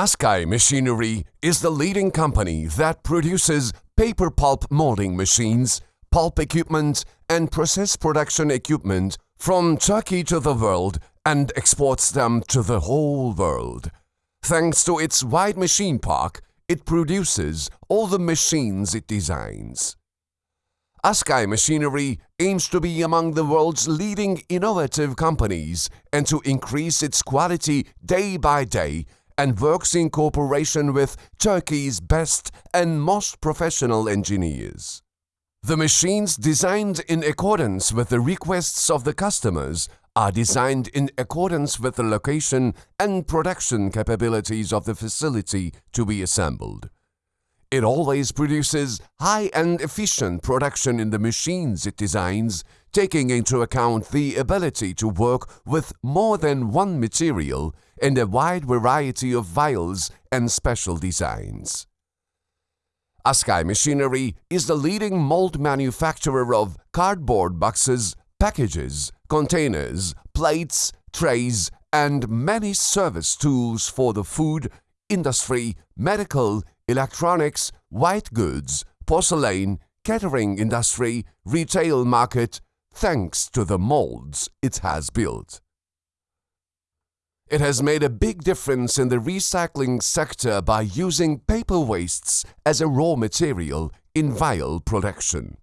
Askai Machinery is the leading company that produces paper pulp molding machines, pulp equipment, and process production equipment from Turkey to the world and exports them to the whole world. Thanks to its wide machine park, it produces all the machines it designs. Askai Machinery aims to be among the world's leading innovative companies and to increase its quality day by day and works in cooperation with Turkey's best and most professional engineers. The machines designed in accordance with the requests of the customers are designed in accordance with the location and production capabilities of the facility to be assembled. It always produces high and efficient production in the machines it designs, taking into account the ability to work with more than one material and a wide variety of vials and special designs. Askai Machinery is the leading mold manufacturer of cardboard boxes, packages, containers, plates, trays, and many service tools for the food, industry, medical, electronics, white goods, porcelain, catering industry, retail market, thanks to the molds it has built. It has made a big difference in the recycling sector by using paper wastes as a raw material in vial production.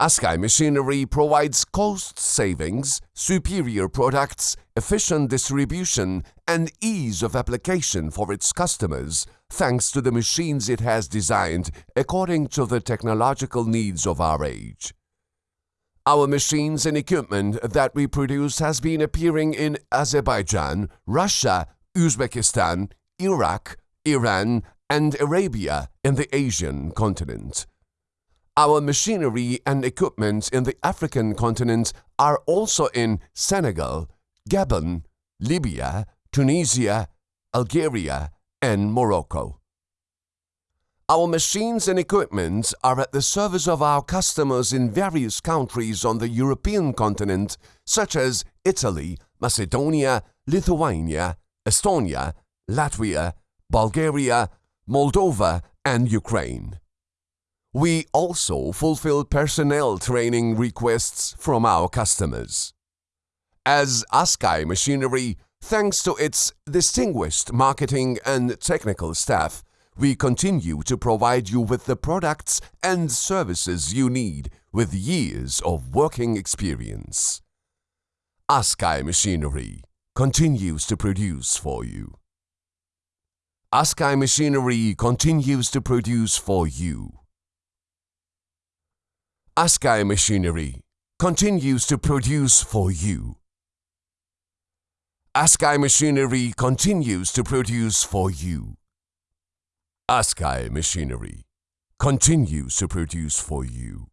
Askai Machinery provides cost savings, superior products, efficient distribution, and ease of application for its customers thanks to the machines it has designed according to the technological needs of our age. Our machines and equipment that we produce has been appearing in Azerbaijan, Russia, Uzbekistan, Iraq, Iran, and Arabia in the Asian continent. Our machinery and equipment in the African continent are also in Senegal, Gabon, Libya, Tunisia, Algeria, and Morocco. Our machines and equipment are at the service of our customers in various countries on the European continent, such as Italy, Macedonia, Lithuania, Estonia, Latvia, Bulgaria, Moldova, and Ukraine. We also fulfill personnel training requests from our customers. As Askai Machinery, thanks to its distinguished marketing and technical staff, we continue to provide you with the products and services you need with years of working experience. Askai Machinery continues to produce for you. Askai Machinery continues to produce for you. Askai Machinery continues to produce for you. Askai Machinery continues to produce for you. Askai Machinery continues to produce for you.